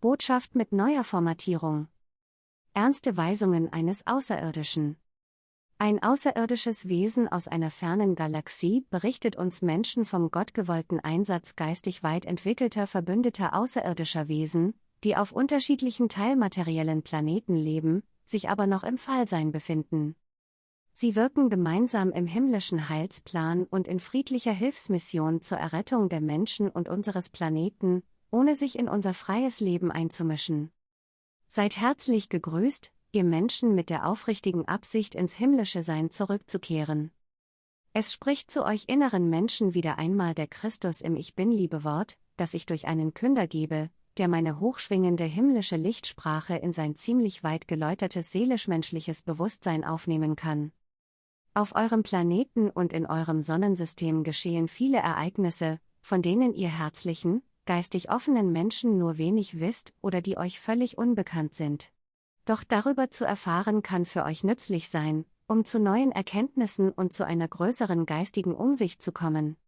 Botschaft mit neuer Formatierung. Ernste Weisungen eines Außerirdischen. Ein außerirdisches Wesen aus einer fernen Galaxie berichtet uns Menschen vom gottgewollten Einsatz geistig weit entwickelter verbündeter außerirdischer Wesen, die auf unterschiedlichen teilmateriellen Planeten leben, sich aber noch im Fallsein befinden. Sie wirken gemeinsam im himmlischen Heilsplan und in friedlicher Hilfsmission zur Errettung der Menschen und unseres Planeten, ohne sich in unser freies Leben einzumischen. Seid herzlich gegrüßt, ihr Menschen mit der aufrichtigen Absicht ins himmlische Sein zurückzukehren. Es spricht zu euch inneren Menschen wieder einmal der Christus im Ich bin liebe Wort, das ich durch einen Künder gebe, der meine hochschwingende himmlische Lichtsprache in sein ziemlich weit geläutertes seelisch-menschliches Bewusstsein aufnehmen kann. Auf eurem Planeten und in eurem Sonnensystem geschehen viele Ereignisse, von denen ihr herzlichen, geistig offenen Menschen nur wenig wisst oder die euch völlig unbekannt sind. Doch darüber zu erfahren kann für euch nützlich sein, um zu neuen Erkenntnissen und zu einer größeren geistigen Umsicht zu kommen.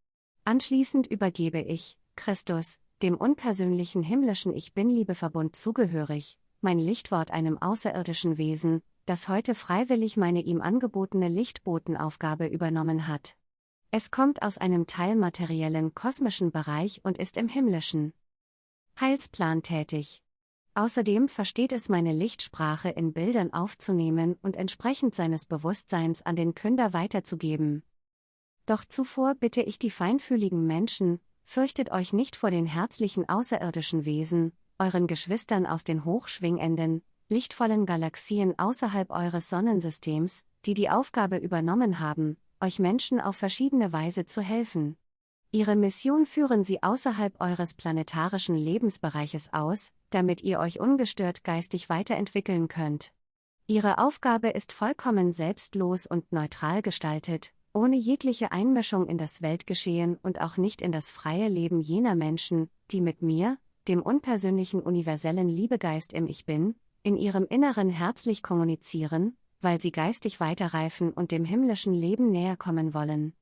Anschließend übergebe ich, Christus, dem unpersönlichen himmlischen Ich Bin-Liebeverbund zugehörig, mein Lichtwort einem außerirdischen Wesen, das heute freiwillig meine ihm angebotene Lichtbotenaufgabe übernommen hat. Es kommt aus einem teilmateriellen kosmischen Bereich und ist im himmlischen Heilsplan tätig. Außerdem versteht es meine Lichtsprache in Bildern aufzunehmen und entsprechend seines Bewusstseins an den Künder weiterzugeben. Doch zuvor bitte ich die feinfühligen Menschen, fürchtet euch nicht vor den herzlichen außerirdischen Wesen, euren Geschwistern aus den hochschwingenden, lichtvollen Galaxien außerhalb eures Sonnensystems, die die Aufgabe übernommen haben, euch Menschen auf verschiedene Weise zu helfen. Ihre Mission führen sie außerhalb eures planetarischen Lebensbereiches aus, damit ihr euch ungestört geistig weiterentwickeln könnt. Ihre Aufgabe ist vollkommen selbstlos und neutral gestaltet, ohne jegliche Einmischung in das Weltgeschehen und auch nicht in das freie Leben jener Menschen, die mit mir, dem unpersönlichen universellen Liebegeist im Ich Bin, in ihrem Inneren herzlich kommunizieren, weil sie geistig weiterreifen und dem himmlischen Leben näher kommen wollen.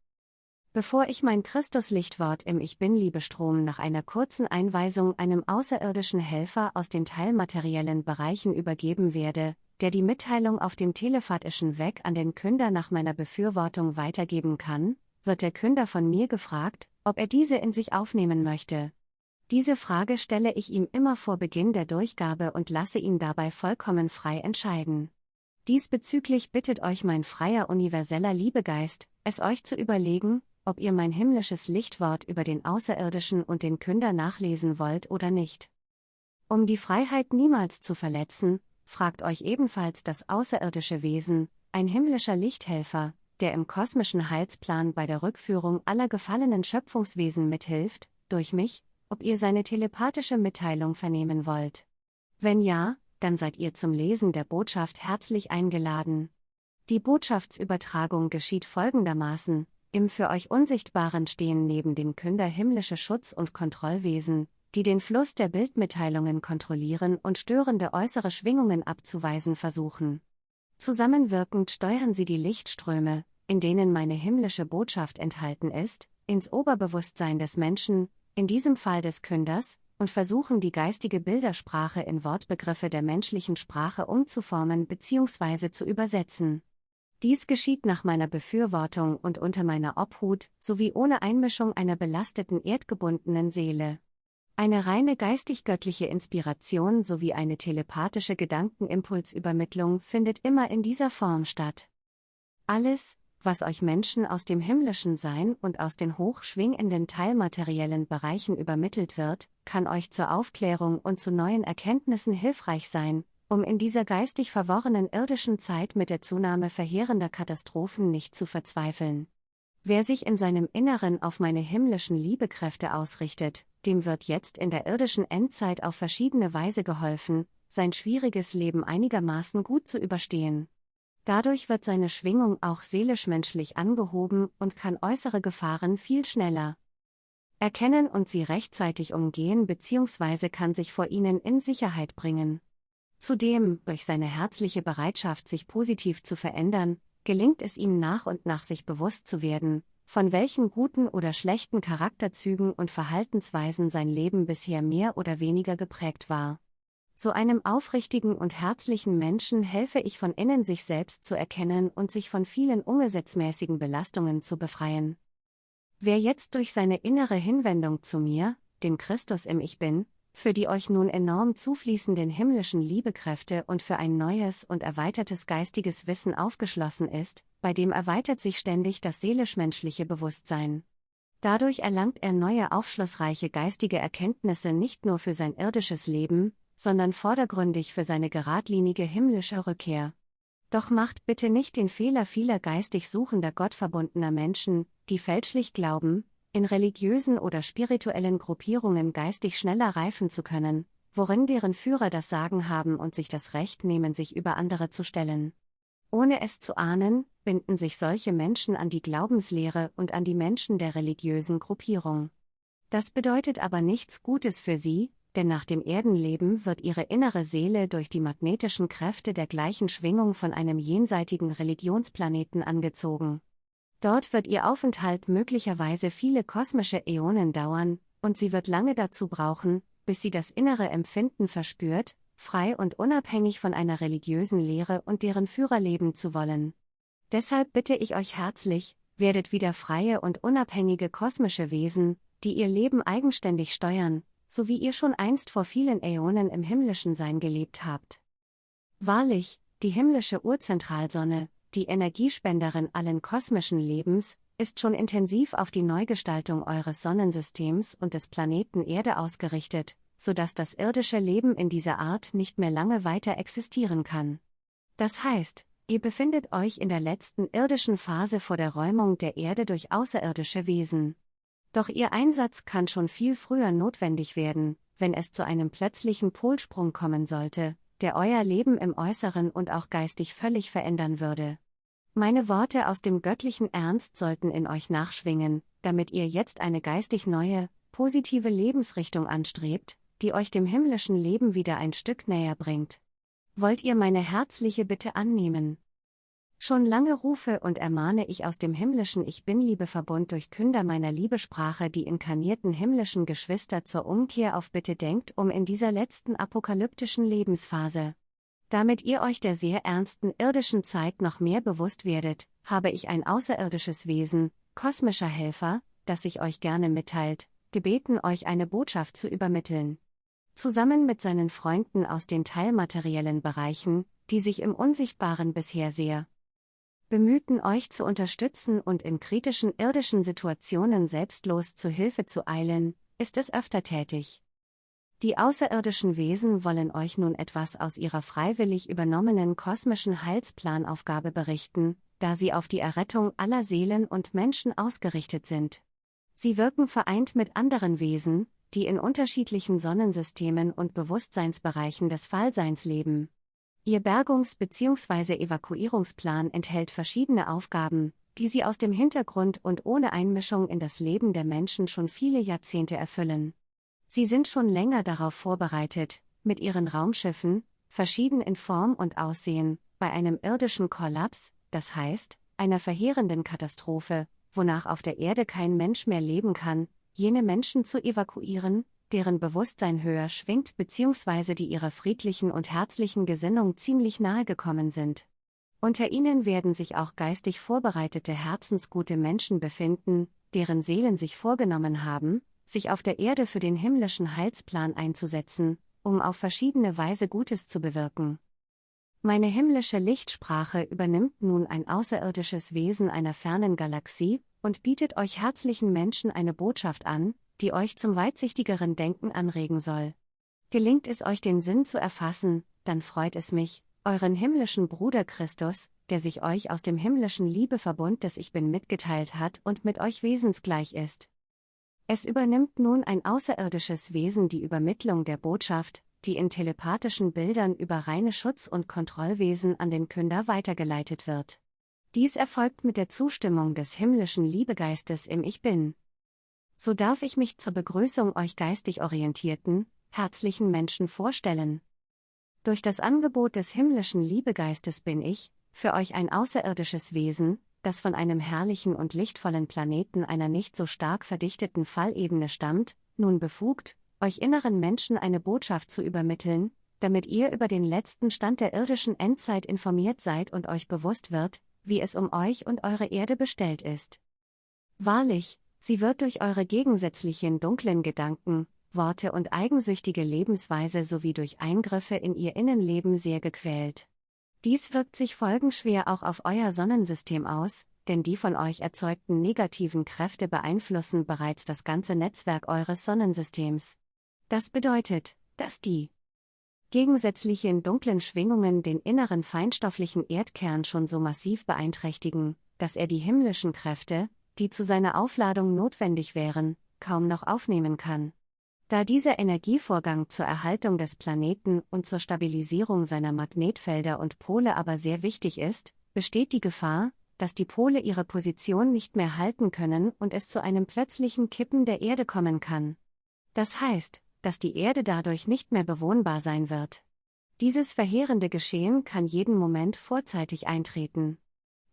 Bevor ich mein Christuslichtwort im Ich Bin-Liebestrom nach einer kurzen Einweisung einem außerirdischen Helfer aus den teilmateriellen Bereichen übergeben werde, der die Mitteilung auf dem telephatischen Weg an den Künder nach meiner Befürwortung weitergeben kann, wird der Künder von mir gefragt, ob er diese in sich aufnehmen möchte. Diese Frage stelle ich ihm immer vor Beginn der Durchgabe und lasse ihn dabei vollkommen frei entscheiden. Diesbezüglich bittet euch mein freier universeller Liebegeist, es euch zu überlegen, ob ihr mein himmlisches Lichtwort über den Außerirdischen und den Künder nachlesen wollt oder nicht. Um die Freiheit niemals zu verletzen, fragt euch ebenfalls das außerirdische Wesen, ein himmlischer Lichthelfer, der im kosmischen Heilsplan bei der Rückführung aller gefallenen Schöpfungswesen mithilft, durch mich, ob ihr seine telepathische Mitteilung vernehmen wollt. Wenn ja, dann seid ihr zum Lesen der Botschaft herzlich eingeladen. Die Botschaftsübertragung geschieht folgendermaßen, im für euch Unsichtbaren stehen neben dem Künder himmlische Schutz- und Kontrollwesen, die den Fluss der Bildmitteilungen kontrollieren und störende äußere Schwingungen abzuweisen versuchen. Zusammenwirkend steuern sie die Lichtströme, in denen meine himmlische Botschaft enthalten ist, ins Oberbewusstsein des Menschen, in diesem Fall des Künders, und versuchen die geistige Bildersprache in Wortbegriffe der menschlichen Sprache umzuformen bzw. zu übersetzen. Dies geschieht nach meiner Befürwortung und unter meiner Obhut, sowie ohne Einmischung einer belasteten erdgebundenen Seele. Eine reine geistig-göttliche Inspiration sowie eine telepathische Gedankenimpulsübermittlung findet immer in dieser Form statt. Alles, was euch Menschen aus dem himmlischen Sein und aus den hochschwingenden teilmateriellen Bereichen übermittelt wird, kann euch zur Aufklärung und zu neuen Erkenntnissen hilfreich sein, um in dieser geistig verworrenen irdischen Zeit mit der Zunahme verheerender Katastrophen nicht zu verzweifeln. Wer sich in seinem Inneren auf meine himmlischen Liebekräfte ausrichtet, dem wird jetzt in der irdischen Endzeit auf verschiedene Weise geholfen, sein schwieriges Leben einigermaßen gut zu überstehen. Dadurch wird seine Schwingung auch seelisch-menschlich angehoben und kann äußere Gefahren viel schneller erkennen und sie rechtzeitig umgehen bzw. kann sich vor ihnen in Sicherheit bringen. Zudem, durch seine herzliche Bereitschaft, sich positiv zu verändern, gelingt es ihm nach und nach sich bewusst zu werden, von welchen guten oder schlechten Charakterzügen und Verhaltensweisen sein Leben bisher mehr oder weniger geprägt war. So einem aufrichtigen und herzlichen Menschen helfe ich von innen sich selbst zu erkennen und sich von vielen ungesetzmäßigen Belastungen zu befreien. Wer jetzt durch seine innere Hinwendung zu mir, dem Christus im Ich Bin, für die euch nun enorm zufließenden himmlischen Liebekräfte und für ein neues und erweitertes geistiges Wissen aufgeschlossen ist, bei dem erweitert sich ständig das seelisch-menschliche Bewusstsein. Dadurch erlangt er neue aufschlussreiche geistige Erkenntnisse nicht nur für sein irdisches Leben, sondern vordergründig für seine geradlinige himmlische Rückkehr. Doch macht bitte nicht den Fehler vieler geistig suchender gottverbundener Menschen, die fälschlich glauben, in religiösen oder spirituellen Gruppierungen geistig schneller reifen zu können, worin deren Führer das Sagen haben und sich das Recht nehmen, sich über andere zu stellen. Ohne es zu ahnen, binden sich solche Menschen an die Glaubenslehre und an die Menschen der religiösen Gruppierung. Das bedeutet aber nichts Gutes für sie, denn nach dem Erdenleben wird ihre innere Seele durch die magnetischen Kräfte der gleichen Schwingung von einem jenseitigen Religionsplaneten angezogen. Dort wird ihr Aufenthalt möglicherweise viele kosmische Äonen dauern, und sie wird lange dazu brauchen, bis sie das innere Empfinden verspürt, frei und unabhängig von einer religiösen Lehre und deren Führer leben zu wollen. Deshalb bitte ich euch herzlich, werdet wieder freie und unabhängige kosmische Wesen, die ihr Leben eigenständig steuern, so wie ihr schon einst vor vielen Äonen im himmlischen Sein gelebt habt. Wahrlich, die himmlische Urzentralsonne, die Energiespenderin allen kosmischen Lebens, ist schon intensiv auf die Neugestaltung eures Sonnensystems und des Planeten Erde ausgerichtet, sodass das irdische Leben in dieser Art nicht mehr lange weiter existieren kann. Das heißt, ihr befindet euch in der letzten irdischen Phase vor der Räumung der Erde durch außerirdische Wesen. Doch ihr Einsatz kann schon viel früher notwendig werden, wenn es zu einem plötzlichen Polsprung kommen sollte, der euer Leben im Äußeren und auch geistig völlig verändern würde. Meine Worte aus dem göttlichen Ernst sollten in euch nachschwingen, damit ihr jetzt eine geistig neue, positive Lebensrichtung anstrebt, die euch dem himmlischen Leben wieder ein Stück näher bringt. Wollt ihr meine herzliche Bitte annehmen? Schon lange rufe und ermahne ich aus dem himmlischen Ich Bin-Liebeverbund durch Künder meiner Liebesprache die inkarnierten himmlischen Geschwister zur Umkehr auf Bitte denkt um in dieser letzten apokalyptischen Lebensphase. Damit ihr euch der sehr ernsten irdischen Zeit noch mehr bewusst werdet, habe ich ein außerirdisches Wesen, kosmischer Helfer, das sich euch gerne mitteilt, gebeten euch eine Botschaft zu übermitteln. Zusammen mit seinen Freunden aus den teilmateriellen Bereichen, die sich im Unsichtbaren bisher sehr bemühten euch zu unterstützen und in kritischen irdischen Situationen selbstlos zu Hilfe zu eilen, ist es öfter tätig. Die außerirdischen Wesen wollen euch nun etwas aus ihrer freiwillig übernommenen kosmischen Heilsplanaufgabe berichten, da sie auf die Errettung aller Seelen und Menschen ausgerichtet sind. Sie wirken vereint mit anderen Wesen, die in unterschiedlichen Sonnensystemen und Bewusstseinsbereichen des Fallseins leben. Ihr Bergungs- bzw. Evakuierungsplan enthält verschiedene Aufgaben, die sie aus dem Hintergrund und ohne Einmischung in das Leben der Menschen schon viele Jahrzehnte erfüllen. Sie sind schon länger darauf vorbereitet, mit ihren Raumschiffen, verschieden in Form und Aussehen, bei einem irdischen Kollaps, das heißt, einer verheerenden Katastrophe, wonach auf der Erde kein Mensch mehr leben kann, jene Menschen zu evakuieren, deren Bewusstsein höher schwingt bzw. die ihrer friedlichen und herzlichen Gesinnung ziemlich nahe gekommen sind. Unter ihnen werden sich auch geistig vorbereitete herzensgute Menschen befinden, deren Seelen sich vorgenommen haben, sich auf der Erde für den himmlischen Heilsplan einzusetzen, um auf verschiedene Weise Gutes zu bewirken. Meine himmlische Lichtsprache übernimmt nun ein außerirdisches Wesen einer fernen Galaxie und bietet euch herzlichen Menschen eine Botschaft an, die euch zum weitsichtigeren Denken anregen soll. Gelingt es euch den Sinn zu erfassen, dann freut es mich, euren himmlischen Bruder Christus, der sich euch aus dem himmlischen Liebeverbund des Ich Bin mitgeteilt hat und mit euch wesensgleich ist. Es übernimmt nun ein außerirdisches Wesen die Übermittlung der Botschaft, die in telepathischen Bildern über reine Schutz- und Kontrollwesen an den Künder weitergeleitet wird. Dies erfolgt mit der Zustimmung des himmlischen Liebegeistes im Ich Bin so darf ich mich zur Begrüßung euch geistig orientierten, herzlichen Menschen vorstellen. Durch das Angebot des himmlischen Liebegeistes bin ich, für euch ein außerirdisches Wesen, das von einem herrlichen und lichtvollen Planeten einer nicht so stark verdichteten Fallebene stammt, nun befugt, euch inneren Menschen eine Botschaft zu übermitteln, damit ihr über den letzten Stand der irdischen Endzeit informiert seid und euch bewusst wird, wie es um euch und eure Erde bestellt ist. Wahrlich, sie wird durch eure gegensätzlichen dunklen Gedanken, Worte und eigensüchtige Lebensweise sowie durch Eingriffe in ihr Innenleben sehr gequält. Dies wirkt sich folgenschwer auch auf euer Sonnensystem aus, denn die von euch erzeugten negativen Kräfte beeinflussen bereits das ganze Netzwerk eures Sonnensystems. Das bedeutet, dass die gegensätzlichen dunklen Schwingungen den inneren feinstofflichen Erdkern schon so massiv beeinträchtigen, dass er die himmlischen Kräfte, die zu seiner Aufladung notwendig wären, kaum noch aufnehmen kann. Da dieser Energievorgang zur Erhaltung des Planeten und zur Stabilisierung seiner Magnetfelder und Pole aber sehr wichtig ist, besteht die Gefahr, dass die Pole ihre Position nicht mehr halten können und es zu einem plötzlichen Kippen der Erde kommen kann. Das heißt, dass die Erde dadurch nicht mehr bewohnbar sein wird. Dieses verheerende Geschehen kann jeden Moment vorzeitig eintreten.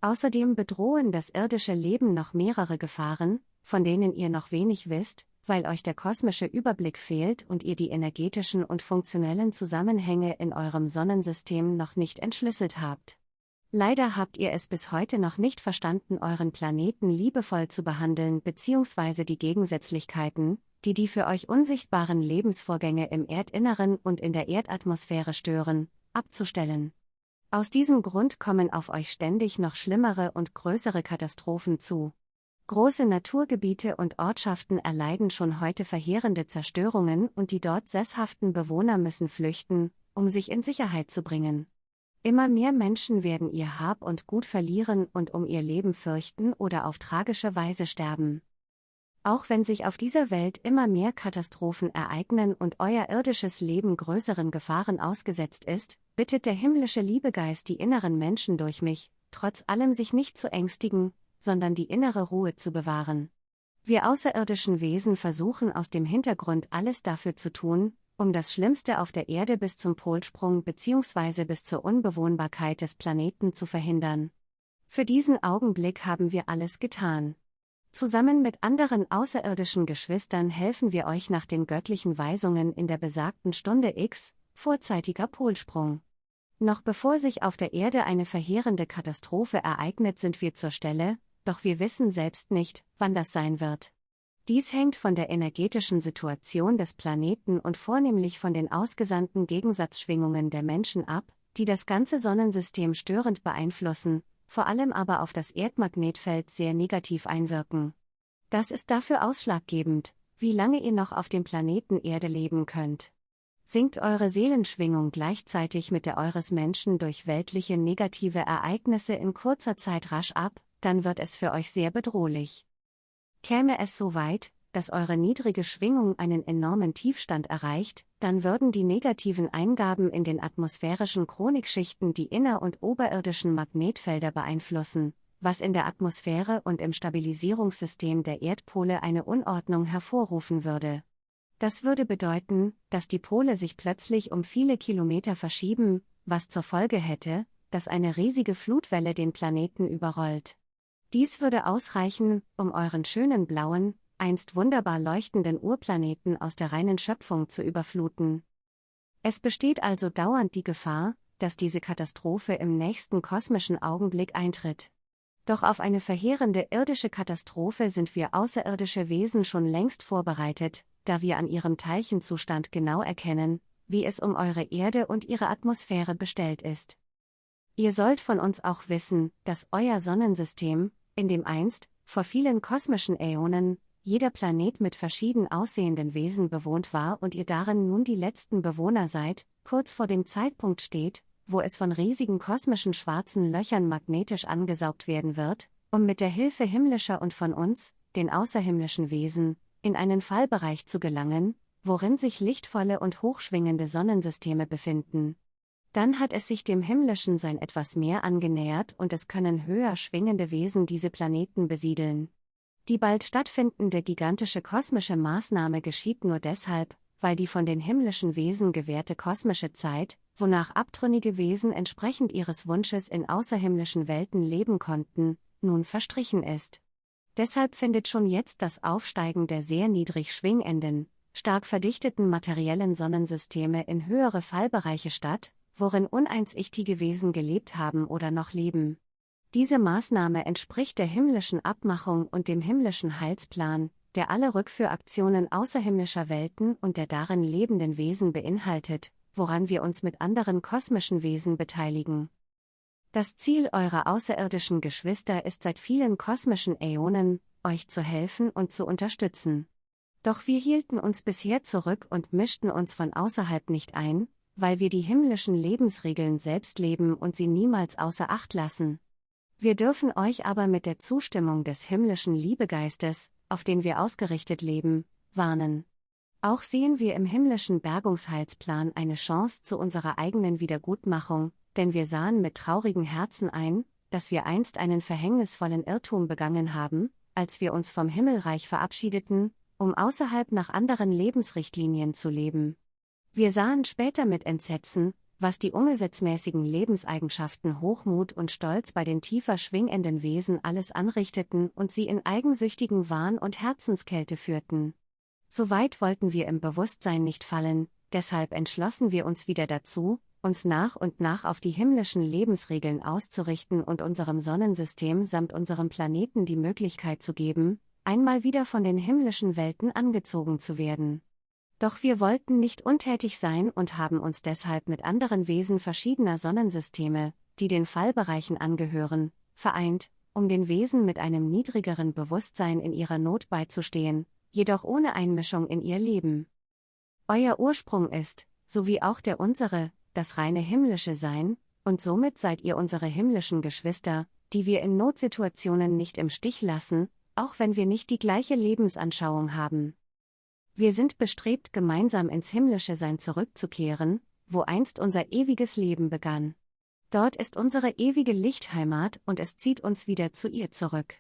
Außerdem bedrohen das irdische Leben noch mehrere Gefahren, von denen ihr noch wenig wisst, weil euch der kosmische Überblick fehlt und ihr die energetischen und funktionellen Zusammenhänge in eurem Sonnensystem noch nicht entschlüsselt habt. Leider habt ihr es bis heute noch nicht verstanden, euren Planeten liebevoll zu behandeln bzw. die Gegensätzlichkeiten, die die für euch unsichtbaren Lebensvorgänge im Erdinneren und in der Erdatmosphäre stören, abzustellen. Aus diesem Grund kommen auf euch ständig noch schlimmere und größere Katastrophen zu. Große Naturgebiete und Ortschaften erleiden schon heute verheerende Zerstörungen und die dort sesshaften Bewohner müssen flüchten, um sich in Sicherheit zu bringen. Immer mehr Menschen werden ihr Hab und Gut verlieren und um ihr Leben fürchten oder auf tragische Weise sterben. Auch wenn sich auf dieser Welt immer mehr Katastrophen ereignen und euer irdisches Leben größeren Gefahren ausgesetzt ist, bittet der himmlische Liebegeist die inneren Menschen durch mich, trotz allem sich nicht zu ängstigen, sondern die innere Ruhe zu bewahren. Wir außerirdischen Wesen versuchen aus dem Hintergrund alles dafür zu tun, um das Schlimmste auf der Erde bis zum Polsprung bzw. bis zur Unbewohnbarkeit des Planeten zu verhindern. Für diesen Augenblick haben wir alles getan. Zusammen mit anderen außerirdischen Geschwistern helfen wir euch nach den göttlichen Weisungen in der besagten Stunde X, vorzeitiger Polsprung. Noch bevor sich auf der Erde eine verheerende Katastrophe ereignet, sind wir zur Stelle, doch wir wissen selbst nicht, wann das sein wird. Dies hängt von der energetischen Situation des Planeten und vornehmlich von den ausgesandten Gegensatzschwingungen der Menschen ab, die das ganze Sonnensystem störend beeinflussen, vor allem aber auf das Erdmagnetfeld sehr negativ einwirken. Das ist dafür ausschlaggebend, wie lange ihr noch auf dem Planeten Erde leben könnt. Sinkt eure Seelenschwingung gleichzeitig mit der eures Menschen durch weltliche negative Ereignisse in kurzer Zeit rasch ab, dann wird es für euch sehr bedrohlich. Käme es so weit, dass eure niedrige Schwingung einen enormen Tiefstand erreicht, dann würden die negativen Eingaben in den atmosphärischen Chronikschichten die inner- und oberirdischen Magnetfelder beeinflussen, was in der Atmosphäre und im Stabilisierungssystem der Erdpole eine Unordnung hervorrufen würde. Das würde bedeuten, dass die Pole sich plötzlich um viele Kilometer verschieben, was zur Folge hätte, dass eine riesige Flutwelle den Planeten überrollt. Dies würde ausreichen, um euren schönen blauen, einst wunderbar leuchtenden Urplaneten aus der reinen Schöpfung zu überfluten. Es besteht also dauernd die Gefahr, dass diese Katastrophe im nächsten kosmischen Augenblick eintritt. Doch auf eine verheerende irdische Katastrophe sind wir außerirdische Wesen schon längst vorbereitet, da wir an ihrem Teilchenzustand genau erkennen, wie es um eure Erde und ihre Atmosphäre bestellt ist. Ihr sollt von uns auch wissen, dass euer Sonnensystem, in dem einst, vor vielen kosmischen Äonen, jeder Planet mit verschieden aussehenden Wesen bewohnt war und ihr darin nun die letzten Bewohner seid, kurz vor dem Zeitpunkt steht, wo es von riesigen kosmischen schwarzen Löchern magnetisch angesaugt werden wird, um mit der Hilfe himmlischer und von uns, den außerhimmlischen Wesen, in einen Fallbereich zu gelangen, worin sich lichtvolle und hochschwingende Sonnensysteme befinden. Dann hat es sich dem himmlischen Sein etwas mehr angenähert und es können höher schwingende Wesen diese Planeten besiedeln. Die bald stattfindende gigantische kosmische Maßnahme geschieht nur deshalb, weil die von den himmlischen Wesen gewährte kosmische Zeit, wonach abtrünnige Wesen entsprechend ihres Wunsches in außerhimmlischen Welten leben konnten, nun verstrichen ist. Deshalb findet schon jetzt das Aufsteigen der sehr niedrig schwingenden, stark verdichteten materiellen Sonnensysteme in höhere Fallbereiche statt, worin uneinsichtige Wesen gelebt haben oder noch leben. Diese Maßnahme entspricht der himmlischen Abmachung und dem himmlischen Heilsplan, der alle Rückführaktionen außerhimmlischer Welten und der darin lebenden Wesen beinhaltet, woran wir uns mit anderen kosmischen Wesen beteiligen. Das Ziel eurer außerirdischen Geschwister ist seit vielen kosmischen Äonen, euch zu helfen und zu unterstützen. Doch wir hielten uns bisher zurück und mischten uns von außerhalb nicht ein, weil wir die himmlischen Lebensregeln selbst leben und sie niemals außer Acht lassen. Wir dürfen euch aber mit der Zustimmung des himmlischen Liebegeistes, auf den wir ausgerichtet leben, warnen. Auch sehen wir im himmlischen Bergungsheilsplan eine Chance zu unserer eigenen Wiedergutmachung, denn wir sahen mit traurigen Herzen ein, dass wir einst einen verhängnisvollen Irrtum begangen haben, als wir uns vom Himmelreich verabschiedeten, um außerhalb nach anderen Lebensrichtlinien zu leben. Wir sahen später mit Entsetzen, was die umgesetzmäßigen Lebenseigenschaften Hochmut und Stolz bei den tiefer schwingenden Wesen alles anrichteten und sie in eigensüchtigen Wahn und Herzenskälte führten. So weit wollten wir im Bewusstsein nicht fallen, deshalb entschlossen wir uns wieder dazu, uns nach und nach auf die himmlischen Lebensregeln auszurichten und unserem Sonnensystem samt unserem Planeten die Möglichkeit zu geben, einmal wieder von den himmlischen Welten angezogen zu werden. Doch wir wollten nicht untätig sein und haben uns deshalb mit anderen Wesen verschiedener Sonnensysteme, die den Fallbereichen angehören, vereint, um den Wesen mit einem niedrigeren Bewusstsein in ihrer Not beizustehen, jedoch ohne Einmischung in ihr Leben. Euer Ursprung ist, so wie auch der unsere, das reine himmlische Sein, und somit seid ihr unsere himmlischen Geschwister, die wir in Notsituationen nicht im Stich lassen, auch wenn wir nicht die gleiche Lebensanschauung haben. Wir sind bestrebt, gemeinsam ins himmlische Sein zurückzukehren, wo einst unser ewiges Leben begann. Dort ist unsere ewige Lichtheimat und es zieht uns wieder zu ihr zurück.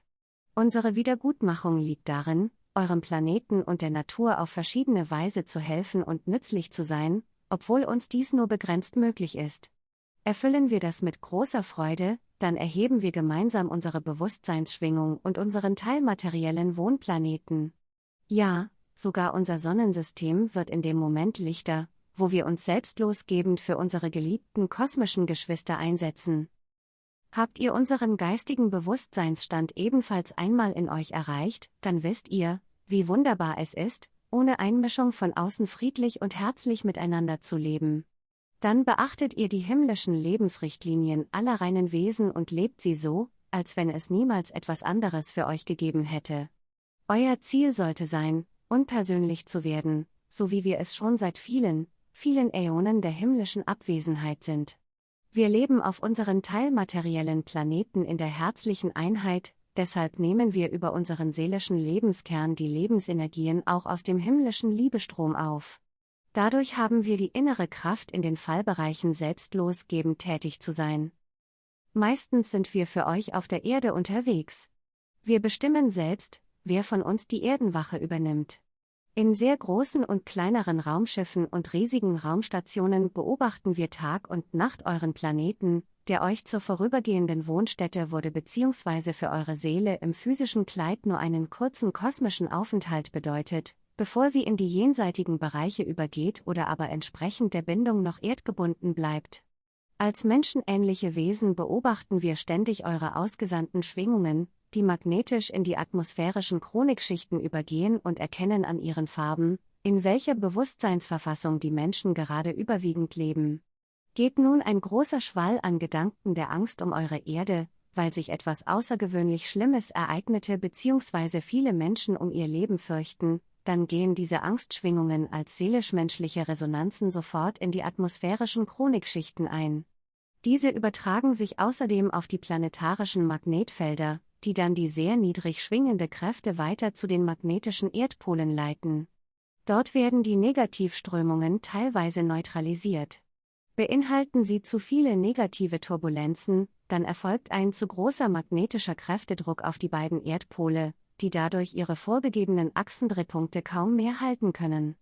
Unsere Wiedergutmachung liegt darin, eurem Planeten und der Natur auf verschiedene Weise zu helfen und nützlich zu sein, obwohl uns dies nur begrenzt möglich ist. Erfüllen wir das mit großer Freude, dann erheben wir gemeinsam unsere Bewusstseinsschwingung und unseren teilmateriellen Wohnplaneten. Ja, sogar unser Sonnensystem wird in dem Moment lichter, wo wir uns selbstlosgebend für unsere geliebten kosmischen Geschwister einsetzen. Habt ihr unseren geistigen Bewusstseinsstand ebenfalls einmal in euch erreicht, dann wisst ihr, wie wunderbar es ist, ohne Einmischung von außen friedlich und herzlich miteinander zu leben. Dann beachtet ihr die himmlischen Lebensrichtlinien aller reinen Wesen und lebt sie so, als wenn es niemals etwas anderes für euch gegeben hätte. Euer Ziel sollte sein, unpersönlich zu werden, so wie wir es schon seit vielen, vielen Äonen der himmlischen Abwesenheit sind. Wir leben auf unseren teilmateriellen Planeten in der herzlichen Einheit, deshalb nehmen wir über unseren seelischen Lebenskern die Lebensenergien auch aus dem himmlischen Liebestrom auf. Dadurch haben wir die innere Kraft in den Fallbereichen selbstlosgebend tätig zu sein. Meistens sind wir für euch auf der Erde unterwegs. Wir bestimmen selbst, wer von uns die Erdenwache übernimmt. In sehr großen und kleineren Raumschiffen und riesigen Raumstationen beobachten wir Tag und Nacht euren Planeten, der euch zur vorübergehenden Wohnstätte wurde bzw. für eure Seele im physischen Kleid nur einen kurzen kosmischen Aufenthalt bedeutet, bevor sie in die jenseitigen Bereiche übergeht oder aber entsprechend der Bindung noch erdgebunden bleibt. Als menschenähnliche Wesen beobachten wir ständig eure ausgesandten Schwingungen, die magnetisch in die atmosphärischen Chronikschichten übergehen und erkennen an ihren Farben, in welcher Bewusstseinsverfassung die Menschen gerade überwiegend leben geht nun ein großer Schwall an Gedanken der Angst um eure Erde, weil sich etwas außergewöhnlich Schlimmes ereignete bzw. viele Menschen um ihr Leben fürchten, dann gehen diese Angstschwingungen als seelisch-menschliche Resonanzen sofort in die atmosphärischen Chronikschichten ein. Diese übertragen sich außerdem auf die planetarischen Magnetfelder, die dann die sehr niedrig schwingende Kräfte weiter zu den magnetischen Erdpolen leiten. Dort werden die Negativströmungen teilweise neutralisiert. Beinhalten sie zu viele negative Turbulenzen, dann erfolgt ein zu großer magnetischer Kräftedruck auf die beiden Erdpole, die dadurch ihre vorgegebenen Achsendrehpunkte kaum mehr halten können.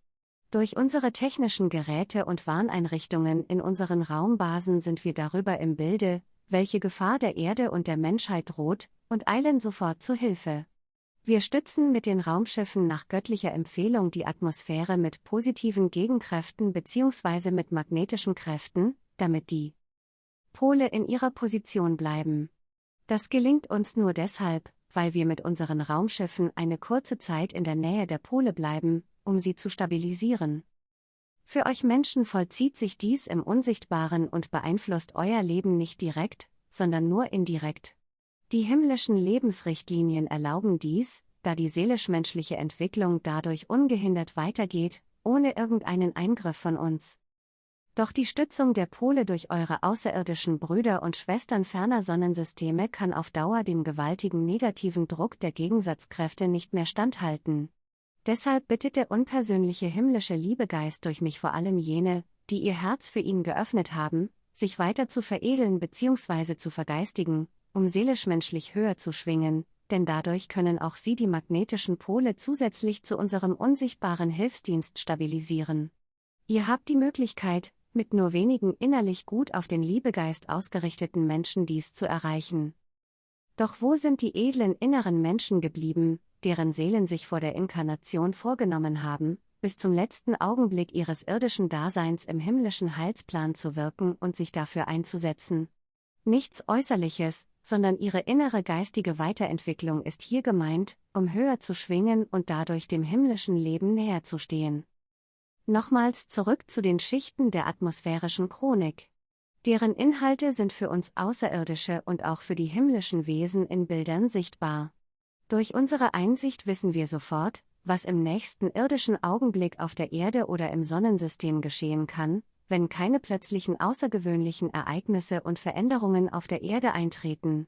Durch unsere technischen Geräte und Warneinrichtungen in unseren Raumbasen sind wir darüber im Bilde, welche Gefahr der Erde und der Menschheit droht, und eilen sofort zu Hilfe. Wir stützen mit den Raumschiffen nach göttlicher Empfehlung die Atmosphäre mit positiven Gegenkräften bzw. mit magnetischen Kräften, damit die Pole in ihrer Position bleiben. Das gelingt uns nur deshalb, weil wir mit unseren Raumschiffen eine kurze Zeit in der Nähe der Pole bleiben, um sie zu stabilisieren. Für euch Menschen vollzieht sich dies im Unsichtbaren und beeinflusst euer Leben nicht direkt, sondern nur indirekt. Die himmlischen Lebensrichtlinien erlauben dies, da die seelisch-menschliche Entwicklung dadurch ungehindert weitergeht, ohne irgendeinen Eingriff von uns. Doch die Stützung der Pole durch eure außerirdischen Brüder und Schwestern ferner Sonnensysteme kann auf Dauer dem gewaltigen negativen Druck der Gegensatzkräfte nicht mehr standhalten. Deshalb bittet der unpersönliche himmlische Liebegeist durch mich vor allem jene, die ihr Herz für ihn geöffnet haben, sich weiter zu veredeln bzw. zu vergeistigen, um seelisch-menschlich höher zu schwingen, denn dadurch können auch sie die magnetischen Pole zusätzlich zu unserem unsichtbaren Hilfsdienst stabilisieren. Ihr habt die Möglichkeit, mit nur wenigen innerlich gut auf den Liebegeist ausgerichteten Menschen dies zu erreichen. Doch wo sind die edlen inneren Menschen geblieben, deren Seelen sich vor der Inkarnation vorgenommen haben, bis zum letzten Augenblick ihres irdischen Daseins im himmlischen Heilsplan zu wirken und sich dafür einzusetzen? Nichts Äußerliches, sondern ihre innere geistige Weiterentwicklung ist hier gemeint, um höher zu schwingen und dadurch dem himmlischen Leben näher zu stehen. Nochmals zurück zu den Schichten der atmosphärischen Chronik. Deren Inhalte sind für uns Außerirdische und auch für die himmlischen Wesen in Bildern sichtbar. Durch unsere Einsicht wissen wir sofort, was im nächsten irdischen Augenblick auf der Erde oder im Sonnensystem geschehen kann, wenn keine plötzlichen außergewöhnlichen Ereignisse und Veränderungen auf der Erde eintreten.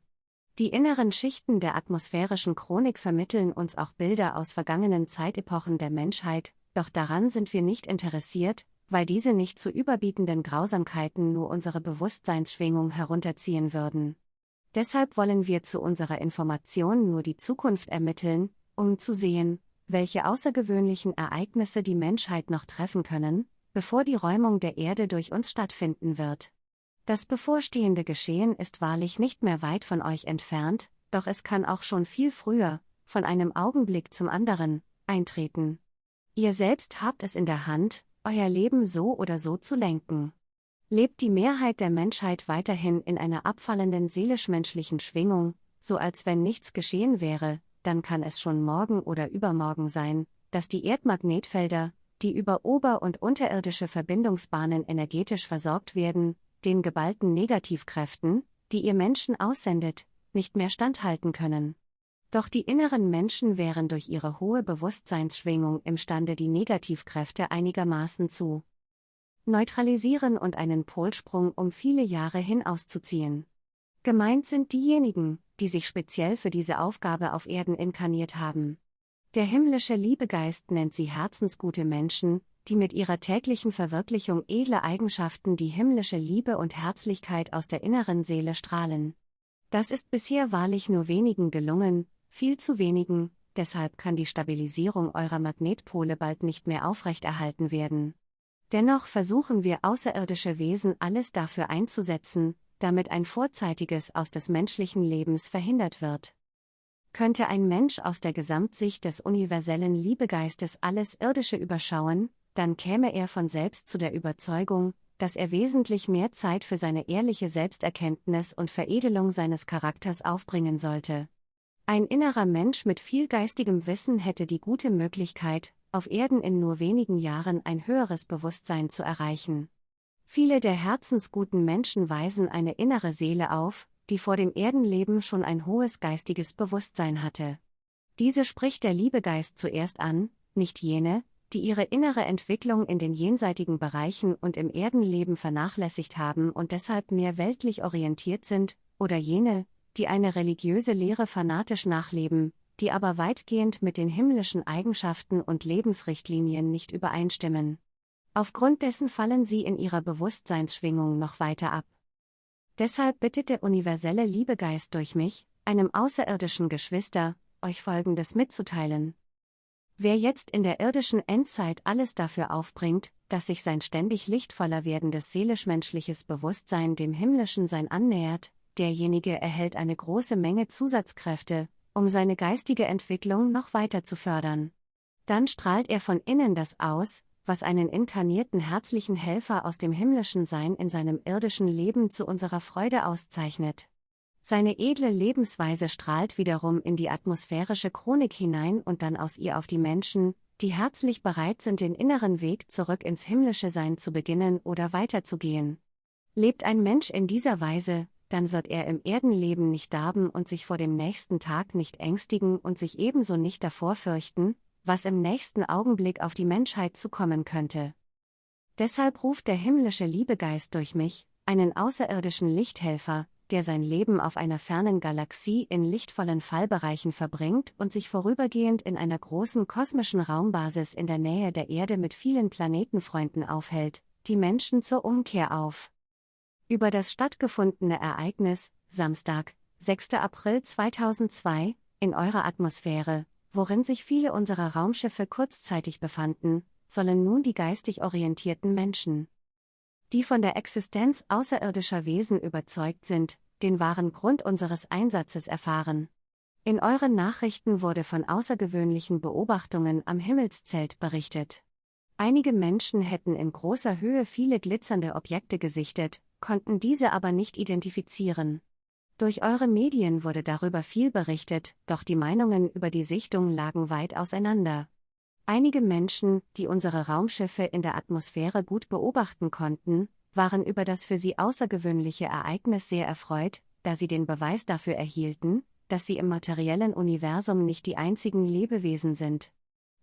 Die inneren Schichten der atmosphärischen Chronik vermitteln uns auch Bilder aus vergangenen Zeitepochen der Menschheit, doch daran sind wir nicht interessiert, weil diese nicht zu überbietenden Grausamkeiten nur unsere Bewusstseinsschwingung herunterziehen würden. Deshalb wollen wir zu unserer Information nur die Zukunft ermitteln, um zu sehen, welche außergewöhnlichen Ereignisse die Menschheit noch treffen können, bevor die Räumung der Erde durch uns stattfinden wird. Das bevorstehende Geschehen ist wahrlich nicht mehr weit von euch entfernt, doch es kann auch schon viel früher, von einem Augenblick zum anderen, eintreten. Ihr selbst habt es in der Hand, euer Leben so oder so zu lenken. Lebt die Mehrheit der Menschheit weiterhin in einer abfallenden seelisch-menschlichen Schwingung, so als wenn nichts geschehen wäre, dann kann es schon morgen oder übermorgen sein, dass die Erdmagnetfelder, die über ober- und unterirdische Verbindungsbahnen energetisch versorgt werden, den geballten Negativkräften, die ihr Menschen aussendet, nicht mehr standhalten können. Doch die inneren Menschen wären durch ihre hohe Bewusstseinsschwingung imstande, die Negativkräfte einigermaßen zu neutralisieren und einen Polsprung um viele Jahre hinauszuziehen. Gemeint sind diejenigen, die sich speziell für diese Aufgabe auf Erden inkarniert haben. Der himmlische Liebegeist nennt sie herzensgute Menschen, die mit ihrer täglichen Verwirklichung edle Eigenschaften die himmlische Liebe und Herzlichkeit aus der inneren Seele strahlen. Das ist bisher wahrlich nur wenigen gelungen, viel zu wenigen, deshalb kann die Stabilisierung eurer Magnetpole bald nicht mehr aufrechterhalten werden. Dennoch versuchen wir außerirdische Wesen alles dafür einzusetzen, damit ein vorzeitiges aus des menschlichen Lebens verhindert wird. Könnte ein Mensch aus der Gesamtsicht des universellen Liebegeistes alles Irdische überschauen, dann käme er von selbst zu der Überzeugung, dass er wesentlich mehr Zeit für seine ehrliche Selbsterkenntnis und Veredelung seines Charakters aufbringen sollte. Ein innerer Mensch mit viel geistigem Wissen hätte die gute Möglichkeit, auf Erden in nur wenigen Jahren ein höheres Bewusstsein zu erreichen. Viele der herzensguten Menschen weisen eine innere Seele auf, die vor dem Erdenleben schon ein hohes geistiges Bewusstsein hatte. Diese spricht der Liebegeist zuerst an, nicht jene, die ihre innere Entwicklung in den jenseitigen Bereichen und im Erdenleben vernachlässigt haben und deshalb mehr weltlich orientiert sind, oder jene, die eine religiöse Lehre fanatisch nachleben, die aber weitgehend mit den himmlischen Eigenschaften und Lebensrichtlinien nicht übereinstimmen. Aufgrund dessen fallen sie in ihrer Bewusstseinsschwingung noch weiter ab. Deshalb bittet der universelle Liebegeist durch mich, einem außerirdischen Geschwister, euch Folgendes mitzuteilen. Wer jetzt in der irdischen Endzeit alles dafür aufbringt, dass sich sein ständig lichtvoller werdendes seelisch-menschliches Bewusstsein dem himmlischen Sein annähert, derjenige erhält eine große Menge Zusatzkräfte, um seine geistige Entwicklung noch weiter zu fördern. Dann strahlt er von innen das aus, was einen inkarnierten herzlichen Helfer aus dem himmlischen Sein in seinem irdischen Leben zu unserer Freude auszeichnet. Seine edle Lebensweise strahlt wiederum in die atmosphärische Chronik hinein und dann aus ihr auf die Menschen, die herzlich bereit sind, den inneren Weg zurück ins himmlische Sein zu beginnen oder weiterzugehen. Lebt ein Mensch in dieser Weise, dann wird er im Erdenleben nicht darben und sich vor dem nächsten Tag nicht ängstigen und sich ebenso nicht davor fürchten, was im nächsten Augenblick auf die Menschheit zukommen könnte. Deshalb ruft der himmlische Liebegeist durch mich, einen außerirdischen Lichthelfer, der sein Leben auf einer fernen Galaxie in lichtvollen Fallbereichen verbringt und sich vorübergehend in einer großen kosmischen Raumbasis in der Nähe der Erde mit vielen Planetenfreunden aufhält, die Menschen zur Umkehr auf. Über das stattgefundene Ereignis, Samstag, 6. April 2002, in eurer Atmosphäre, worin sich viele unserer Raumschiffe kurzzeitig befanden, sollen nun die geistig orientierten Menschen die von der Existenz außerirdischer Wesen überzeugt sind, den wahren Grund unseres Einsatzes erfahren. In euren Nachrichten wurde von außergewöhnlichen Beobachtungen am Himmelszelt berichtet. Einige Menschen hätten in großer Höhe viele glitzernde Objekte gesichtet, konnten diese aber nicht identifizieren. Durch eure Medien wurde darüber viel berichtet, doch die Meinungen über die Sichtung lagen weit auseinander. Einige Menschen, die unsere Raumschiffe in der Atmosphäre gut beobachten konnten, waren über das für sie außergewöhnliche Ereignis sehr erfreut, da sie den Beweis dafür erhielten, dass sie im materiellen Universum nicht die einzigen Lebewesen sind.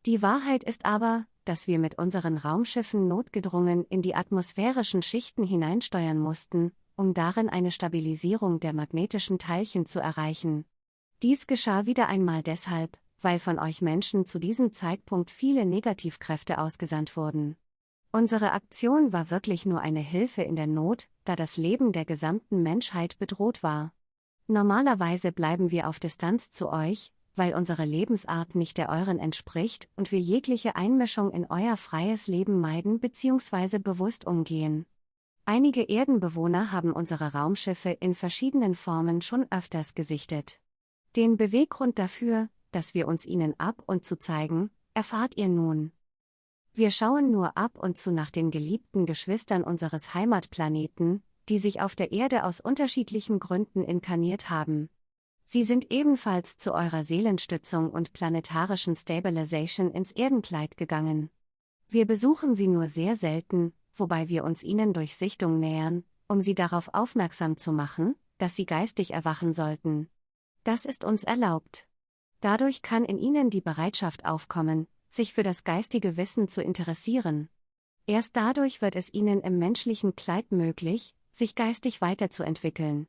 Die Wahrheit ist aber, dass wir mit unseren Raumschiffen notgedrungen in die atmosphärischen Schichten hineinsteuern mussten, um darin eine Stabilisierung der magnetischen Teilchen zu erreichen. Dies geschah wieder einmal deshalb, weil von euch Menschen zu diesem Zeitpunkt viele Negativkräfte ausgesandt wurden. Unsere Aktion war wirklich nur eine Hilfe in der Not, da das Leben der gesamten Menschheit bedroht war. Normalerweise bleiben wir auf Distanz zu euch, weil unsere Lebensart nicht der euren entspricht und wir jegliche Einmischung in euer freies Leben meiden bzw. bewusst umgehen. Einige Erdenbewohner haben unsere Raumschiffe in verschiedenen Formen schon öfters gesichtet. Den Beweggrund dafür, dass wir uns ihnen ab und zu zeigen, erfahrt ihr nun. Wir schauen nur ab und zu nach den geliebten Geschwistern unseres Heimatplaneten, die sich auf der Erde aus unterschiedlichen Gründen inkarniert haben. Sie sind ebenfalls zu eurer Seelenstützung und planetarischen Stabilization ins Erdenkleid gegangen. Wir besuchen sie nur sehr selten, wobei wir uns ihnen durch Sichtung nähern, um sie darauf aufmerksam zu machen, dass sie geistig erwachen sollten. Das ist uns erlaubt. Dadurch kann in ihnen die Bereitschaft aufkommen, sich für das geistige Wissen zu interessieren. Erst dadurch wird es ihnen im menschlichen Kleid möglich, sich geistig weiterzuentwickeln.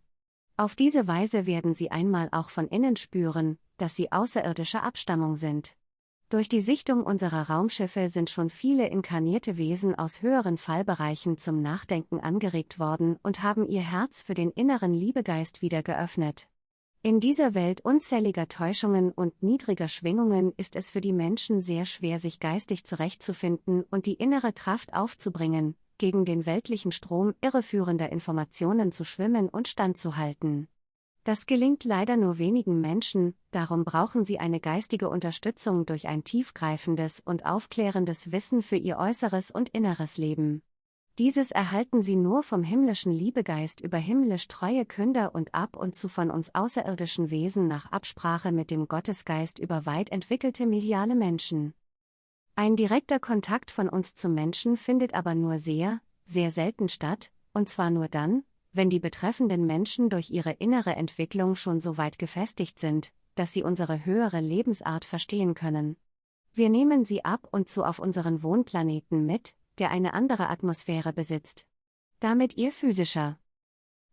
Auf diese Weise werden sie einmal auch von innen spüren, dass sie außerirdischer Abstammung sind. Durch die Sichtung unserer Raumschiffe sind schon viele inkarnierte Wesen aus höheren Fallbereichen zum Nachdenken angeregt worden und haben ihr Herz für den inneren Liebegeist wieder geöffnet. In dieser Welt unzähliger Täuschungen und niedriger Schwingungen ist es für die Menschen sehr schwer, sich geistig zurechtzufinden und die innere Kraft aufzubringen, gegen den weltlichen Strom irreführender Informationen zu schwimmen und standzuhalten. Das gelingt leider nur wenigen Menschen, darum brauchen sie eine geistige Unterstützung durch ein tiefgreifendes und aufklärendes Wissen für ihr äußeres und inneres Leben. Dieses erhalten sie nur vom himmlischen Liebegeist über himmlisch treue Künder und ab und zu von uns außerirdischen Wesen nach Absprache mit dem Gottesgeist über weit entwickelte mediale Menschen. Ein direkter Kontakt von uns zum Menschen findet aber nur sehr, sehr selten statt, und zwar nur dann, wenn die betreffenden Menschen durch ihre innere Entwicklung schon so weit gefestigt sind, dass sie unsere höhere Lebensart verstehen können. Wir nehmen sie ab und zu auf unseren Wohnplaneten mit, der eine andere Atmosphäre besitzt. Damit ihr physischer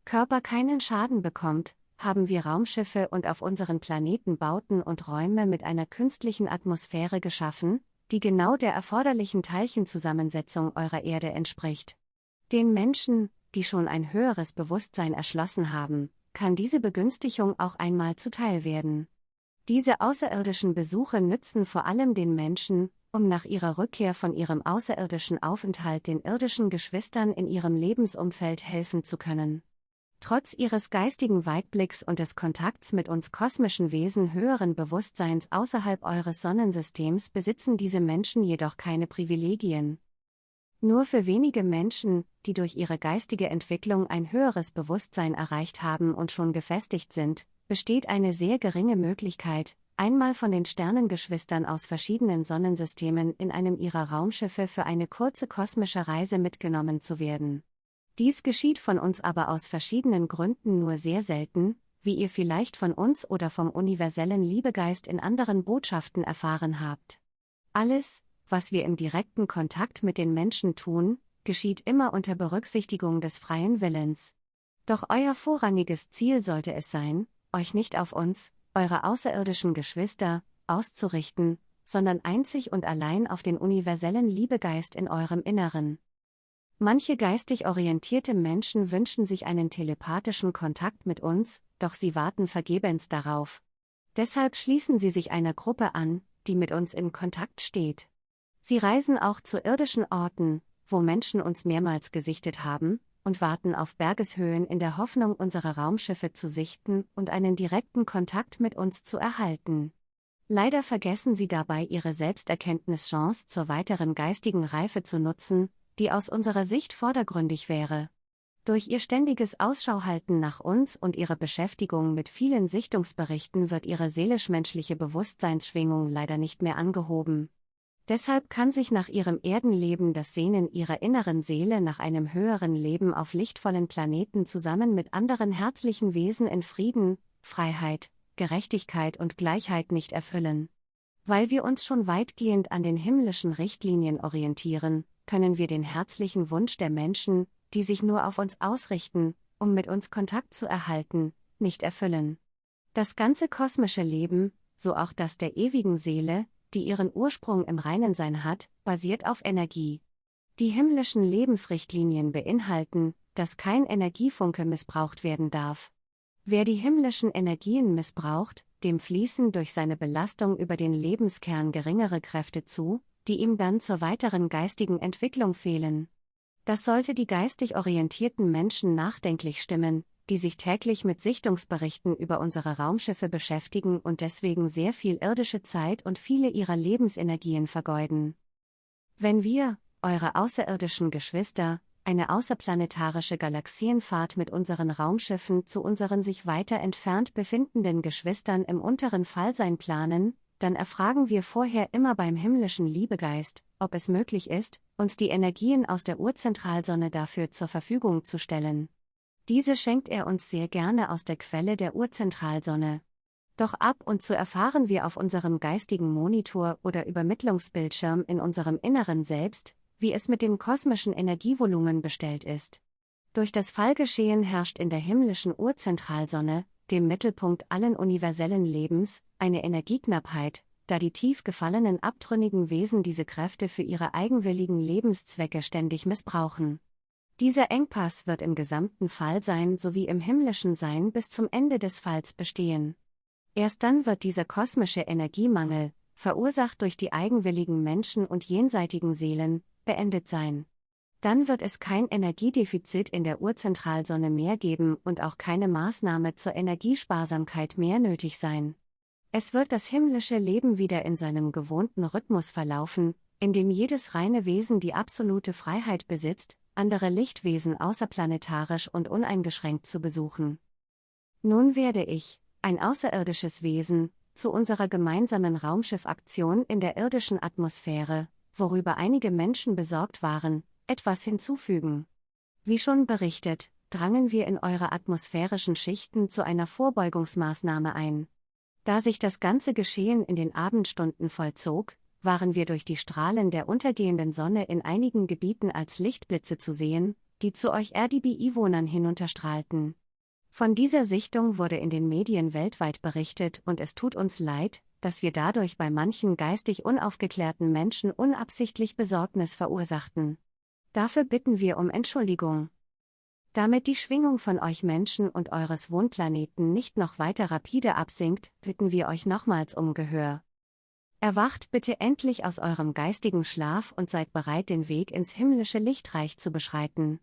Körper keinen Schaden bekommt, haben wir Raumschiffe und auf unseren Planeten Bauten und Räume mit einer künstlichen Atmosphäre geschaffen, die genau der erforderlichen Teilchenzusammensetzung eurer Erde entspricht. Den Menschen, die schon ein höheres Bewusstsein erschlossen haben, kann diese Begünstigung auch einmal zuteil werden. Diese außerirdischen Besuche nützen vor allem den Menschen, um nach ihrer Rückkehr von ihrem außerirdischen Aufenthalt den irdischen Geschwistern in ihrem Lebensumfeld helfen zu können. Trotz ihres geistigen Weitblicks und des Kontakts mit uns kosmischen Wesen höheren Bewusstseins außerhalb eures Sonnensystems besitzen diese Menschen jedoch keine Privilegien. Nur für wenige Menschen, die durch ihre geistige Entwicklung ein höheres Bewusstsein erreicht haben und schon gefestigt sind, besteht eine sehr geringe Möglichkeit, einmal von den Sternengeschwistern aus verschiedenen Sonnensystemen in einem ihrer Raumschiffe für eine kurze kosmische Reise mitgenommen zu werden. Dies geschieht von uns aber aus verschiedenen Gründen nur sehr selten, wie ihr vielleicht von uns oder vom universellen Liebegeist in anderen Botschaften erfahren habt. Alles, was wir im direkten Kontakt mit den Menschen tun, geschieht immer unter Berücksichtigung des freien Willens. Doch euer vorrangiges Ziel sollte es sein, euch nicht auf uns, eure außerirdischen Geschwister, auszurichten, sondern einzig und allein auf den universellen Liebegeist in eurem Inneren. Manche geistig orientierte Menschen wünschen sich einen telepathischen Kontakt mit uns, doch sie warten vergebens darauf. Deshalb schließen sie sich einer Gruppe an, die mit uns in Kontakt steht. Sie reisen auch zu irdischen Orten, wo Menschen uns mehrmals gesichtet haben, und warten auf Bergeshöhen in der Hoffnung, unsere Raumschiffe zu sichten und einen direkten Kontakt mit uns zu erhalten. Leider vergessen sie dabei ihre Selbsterkenntnischance zur weiteren geistigen Reife zu nutzen, die aus unserer Sicht vordergründig wäre. Durch ihr ständiges Ausschauhalten nach uns und ihre Beschäftigung mit vielen Sichtungsberichten wird ihre seelisch-menschliche Bewusstseinsschwingung leider nicht mehr angehoben. Deshalb kann sich nach ihrem Erdenleben das Sehnen ihrer inneren Seele nach einem höheren Leben auf lichtvollen Planeten zusammen mit anderen herzlichen Wesen in Frieden, Freiheit, Gerechtigkeit und Gleichheit nicht erfüllen. Weil wir uns schon weitgehend an den himmlischen Richtlinien orientieren, können wir den herzlichen Wunsch der Menschen, die sich nur auf uns ausrichten, um mit uns Kontakt zu erhalten, nicht erfüllen. Das ganze kosmische Leben, so auch das der ewigen Seele, die ihren Ursprung im reinen Sein hat, basiert auf Energie. Die himmlischen Lebensrichtlinien beinhalten, dass kein Energiefunke missbraucht werden darf. Wer die himmlischen Energien missbraucht, dem fließen durch seine Belastung über den Lebenskern geringere Kräfte zu, die ihm dann zur weiteren geistigen Entwicklung fehlen. Das sollte die geistig orientierten Menschen nachdenklich stimmen, die sich täglich mit Sichtungsberichten über unsere Raumschiffe beschäftigen und deswegen sehr viel irdische Zeit und viele ihrer Lebensenergien vergeuden. Wenn wir, eure außerirdischen Geschwister, eine außerplanetarische Galaxienfahrt mit unseren Raumschiffen zu unseren sich weiter entfernt befindenden Geschwistern im unteren Fallsein planen, dann erfragen wir vorher immer beim himmlischen Liebegeist, ob es möglich ist, uns die Energien aus der Urzentralsonne dafür zur Verfügung zu stellen. Diese schenkt er uns sehr gerne aus der Quelle der Urzentralsonne. Doch ab und zu erfahren wir auf unserem geistigen Monitor oder Übermittlungsbildschirm in unserem Inneren selbst, wie es mit dem kosmischen Energievolumen bestellt ist. Durch das Fallgeschehen herrscht in der himmlischen Urzentralsonne, dem Mittelpunkt allen universellen Lebens, eine Energieknappheit, da die tief gefallenen abtrünnigen Wesen diese Kräfte für ihre eigenwilligen Lebenszwecke ständig missbrauchen. Dieser Engpass wird im gesamten Fallsein sowie im himmlischen Sein bis zum Ende des Falls bestehen. Erst dann wird dieser kosmische Energiemangel, verursacht durch die eigenwilligen Menschen und jenseitigen Seelen, beendet sein. Dann wird es kein Energiedefizit in der Urzentralsonne mehr geben und auch keine Maßnahme zur Energiesparsamkeit mehr nötig sein. Es wird das himmlische Leben wieder in seinem gewohnten Rhythmus verlaufen, in dem jedes reine Wesen die absolute Freiheit besitzt, andere Lichtwesen außerplanetarisch und uneingeschränkt zu besuchen. Nun werde ich, ein außerirdisches Wesen, zu unserer gemeinsamen Raumschiffaktion in der irdischen Atmosphäre, worüber einige Menschen besorgt waren, etwas hinzufügen. Wie schon berichtet, drangen wir in eure atmosphärischen Schichten zu einer Vorbeugungsmaßnahme ein. Da sich das ganze Geschehen in den Abendstunden vollzog, waren wir durch die Strahlen der untergehenden Sonne in einigen Gebieten als Lichtblitze zu sehen, die zu euch RDB-Einwohnern hinunterstrahlten. Von dieser Sichtung wurde in den Medien weltweit berichtet und es tut uns leid, dass wir dadurch bei manchen geistig unaufgeklärten Menschen unabsichtlich Besorgnis verursachten. Dafür bitten wir um Entschuldigung. Damit die Schwingung von euch Menschen und eures Wohnplaneten nicht noch weiter rapide absinkt, bitten wir euch nochmals um Gehör. Erwacht bitte endlich aus eurem geistigen Schlaf und seid bereit, den Weg ins himmlische Lichtreich zu beschreiten.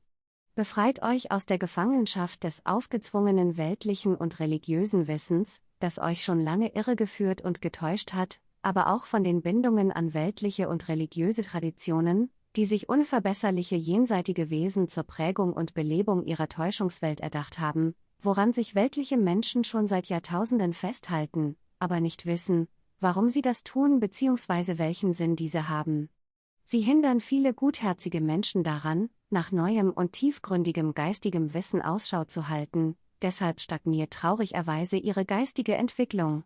Befreit euch aus der Gefangenschaft des aufgezwungenen weltlichen und religiösen Wissens, das euch schon lange irregeführt und getäuscht hat, aber auch von den Bindungen an weltliche und religiöse Traditionen, die sich unverbesserliche jenseitige Wesen zur Prägung und Belebung ihrer Täuschungswelt erdacht haben, woran sich weltliche Menschen schon seit Jahrtausenden festhalten, aber nicht wissen, warum sie das tun bzw. welchen Sinn diese haben. Sie hindern viele gutherzige Menschen daran, nach neuem und tiefgründigem geistigem Wissen Ausschau zu halten, deshalb stagniert traurigerweise ihre geistige Entwicklung.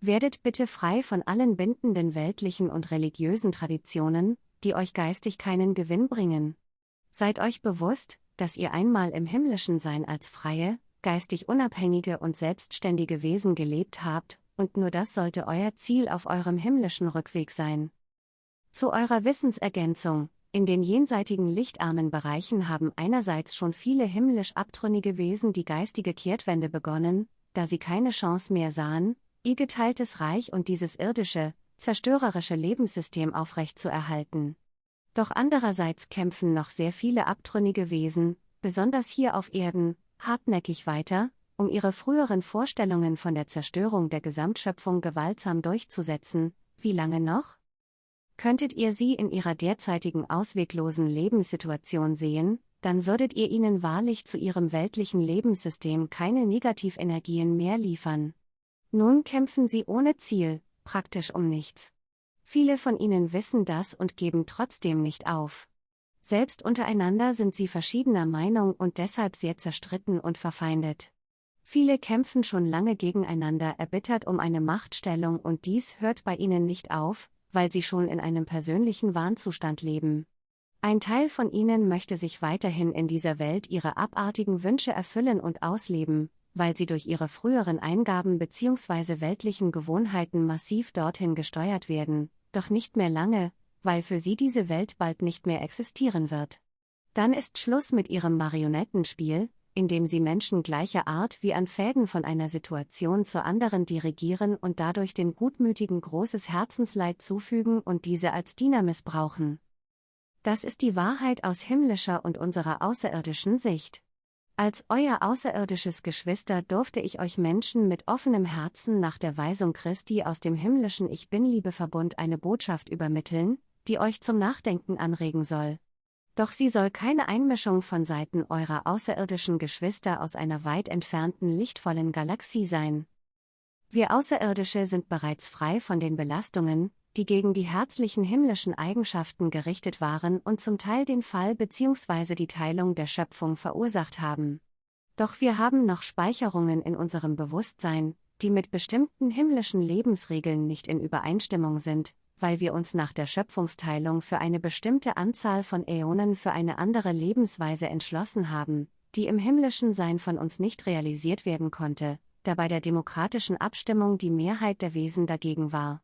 Werdet bitte frei von allen bindenden weltlichen und religiösen Traditionen, die euch geistig keinen Gewinn bringen. Seid euch bewusst, dass ihr einmal im himmlischen Sein als freie, geistig unabhängige und selbstständige Wesen gelebt habt, und nur das sollte euer Ziel auf eurem himmlischen Rückweg sein. Zu eurer Wissensergänzung, in den jenseitigen lichtarmen Bereichen haben einerseits schon viele himmlisch abtrünnige Wesen die geistige Kehrtwende begonnen, da sie keine Chance mehr sahen, ihr geteiltes Reich und dieses irdische, zerstörerische Lebenssystem aufrechtzuerhalten. Doch andererseits kämpfen noch sehr viele abtrünnige Wesen, besonders hier auf Erden, hartnäckig weiter, um ihre früheren Vorstellungen von der Zerstörung der Gesamtschöpfung gewaltsam durchzusetzen, wie lange noch? Könntet ihr sie in ihrer derzeitigen ausweglosen Lebenssituation sehen, dann würdet ihr ihnen wahrlich zu ihrem weltlichen Lebenssystem keine Negativenergien mehr liefern. Nun kämpfen sie ohne Ziel, praktisch um nichts. Viele von ihnen wissen das und geben trotzdem nicht auf. Selbst untereinander sind sie verschiedener Meinung und deshalb sehr zerstritten und verfeindet. Viele kämpfen schon lange gegeneinander erbittert um eine Machtstellung und dies hört bei ihnen nicht auf, weil sie schon in einem persönlichen Warnzustand leben. Ein Teil von ihnen möchte sich weiterhin in dieser Welt ihre abartigen Wünsche erfüllen und ausleben, weil sie durch ihre früheren Eingaben bzw. weltlichen Gewohnheiten massiv dorthin gesteuert werden, doch nicht mehr lange, weil für sie diese Welt bald nicht mehr existieren wird. Dann ist Schluss mit ihrem Marionettenspiel, in dem sie Menschen gleicher Art wie an Fäden von einer Situation zur anderen dirigieren und dadurch den Gutmütigen großes Herzensleid zufügen und diese als Diener missbrauchen. Das ist die Wahrheit aus himmlischer und unserer außerirdischen Sicht. Als euer außerirdisches Geschwister durfte ich euch Menschen mit offenem Herzen nach der Weisung Christi aus dem himmlischen Ich Bin-Liebeverbund eine Botschaft übermitteln, die euch zum Nachdenken anregen soll. Doch sie soll keine Einmischung von Seiten eurer außerirdischen Geschwister aus einer weit entfernten lichtvollen Galaxie sein. Wir Außerirdische sind bereits frei von den Belastungen, die gegen die herzlichen himmlischen Eigenschaften gerichtet waren und zum Teil den Fall bzw. die Teilung der Schöpfung verursacht haben. Doch wir haben noch Speicherungen in unserem Bewusstsein, die mit bestimmten himmlischen Lebensregeln nicht in Übereinstimmung sind, weil wir uns nach der Schöpfungsteilung für eine bestimmte Anzahl von Äonen für eine andere Lebensweise entschlossen haben, die im himmlischen Sein von uns nicht realisiert werden konnte, da bei der demokratischen Abstimmung die Mehrheit der Wesen dagegen war.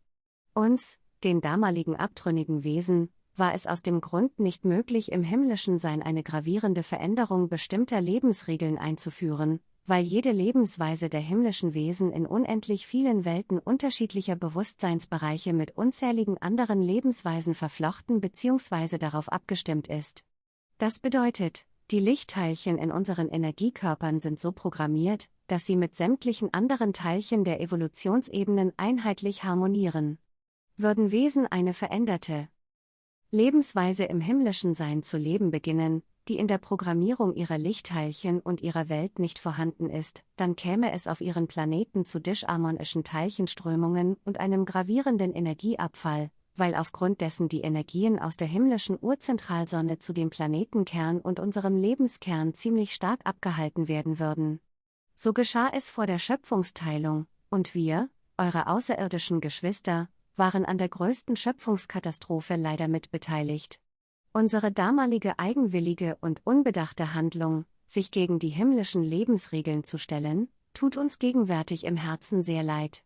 Uns, den damaligen abtrünnigen Wesen, war es aus dem Grund nicht möglich, im himmlischen Sein eine gravierende Veränderung bestimmter Lebensregeln einzuführen, weil jede Lebensweise der himmlischen Wesen in unendlich vielen Welten unterschiedlicher Bewusstseinsbereiche mit unzähligen anderen Lebensweisen verflochten bzw. darauf abgestimmt ist. Das bedeutet, die Lichtteilchen in unseren Energiekörpern sind so programmiert, dass sie mit sämtlichen anderen Teilchen der Evolutionsebenen einheitlich harmonieren. Würden Wesen eine veränderte Lebensweise im himmlischen Sein zu leben beginnen, die in der Programmierung ihrer Lichtteilchen und ihrer Welt nicht vorhanden ist, dann käme es auf ihren Planeten zu disharmonischen Teilchenströmungen und einem gravierenden Energieabfall, weil aufgrund dessen die Energien aus der himmlischen Urzentralsonne zu dem Planetenkern und unserem Lebenskern ziemlich stark abgehalten werden würden. So geschah es vor der Schöpfungsteilung, und wir, eure außerirdischen Geschwister, waren an der größten Schöpfungskatastrophe leider mitbeteiligt. Unsere damalige eigenwillige und unbedachte Handlung, sich gegen die himmlischen Lebensregeln zu stellen, tut uns gegenwärtig im Herzen sehr leid.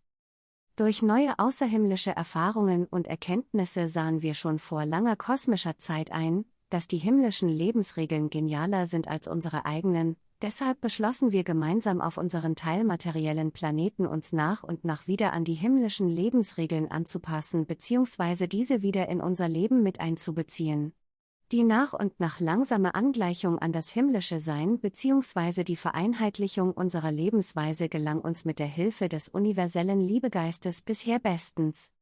Durch neue außerhimmlische Erfahrungen und Erkenntnisse sahen wir schon vor langer kosmischer Zeit ein, dass die himmlischen Lebensregeln genialer sind als unsere eigenen, deshalb beschlossen wir gemeinsam auf unseren teilmateriellen Planeten uns nach und nach wieder an die himmlischen Lebensregeln anzupassen bzw. diese wieder in unser Leben mit einzubeziehen. Die nach und nach langsame Angleichung an das himmlische Sein bzw. die Vereinheitlichung unserer Lebensweise gelang uns mit der Hilfe des universellen Liebegeistes bisher bestens.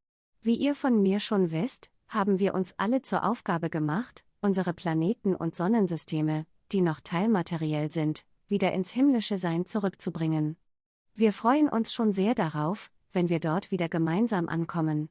Wie ihr von mir schon wisst, haben wir uns alle zur Aufgabe gemacht, unsere Planeten und Sonnensysteme, die noch teilmateriell sind, wieder ins himmlische Sein zurückzubringen. Wir freuen uns schon sehr darauf, wenn wir dort wieder gemeinsam ankommen.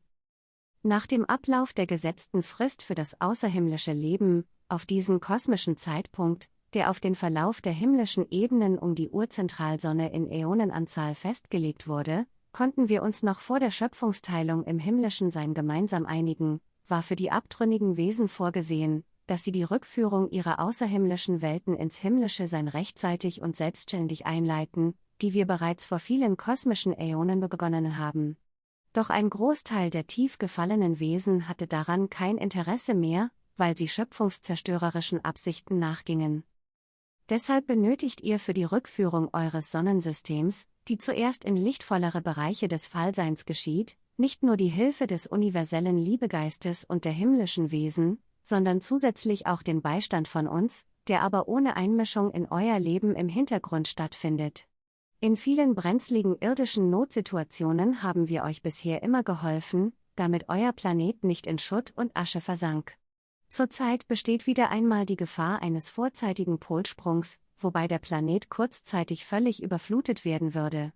Nach dem Ablauf der gesetzten Frist für das außerhimmlische Leben, auf diesen kosmischen Zeitpunkt, der auf den Verlauf der himmlischen Ebenen um die Urzentralsonne in Äonenanzahl festgelegt wurde, konnten wir uns noch vor der Schöpfungsteilung im himmlischen Sein gemeinsam einigen, war für die abtrünnigen Wesen vorgesehen, dass sie die Rückführung ihrer außerhimmlischen Welten ins himmlische Sein rechtzeitig und selbstständig einleiten, die wir bereits vor vielen kosmischen Äonen begonnen haben. Doch ein Großteil der tief gefallenen Wesen hatte daran kein Interesse mehr, weil sie schöpfungszerstörerischen Absichten nachgingen. Deshalb benötigt ihr für die Rückführung eures Sonnensystems, die zuerst in lichtvollere Bereiche des Fallseins geschieht, nicht nur die Hilfe des universellen Liebegeistes und der himmlischen Wesen, sondern zusätzlich auch den Beistand von uns, der aber ohne Einmischung in euer Leben im Hintergrund stattfindet. In vielen brenzligen irdischen Notsituationen haben wir euch bisher immer geholfen, damit euer Planet nicht in Schutt und Asche versank. Zurzeit besteht wieder einmal die Gefahr eines vorzeitigen Polsprungs, wobei der Planet kurzzeitig völlig überflutet werden würde.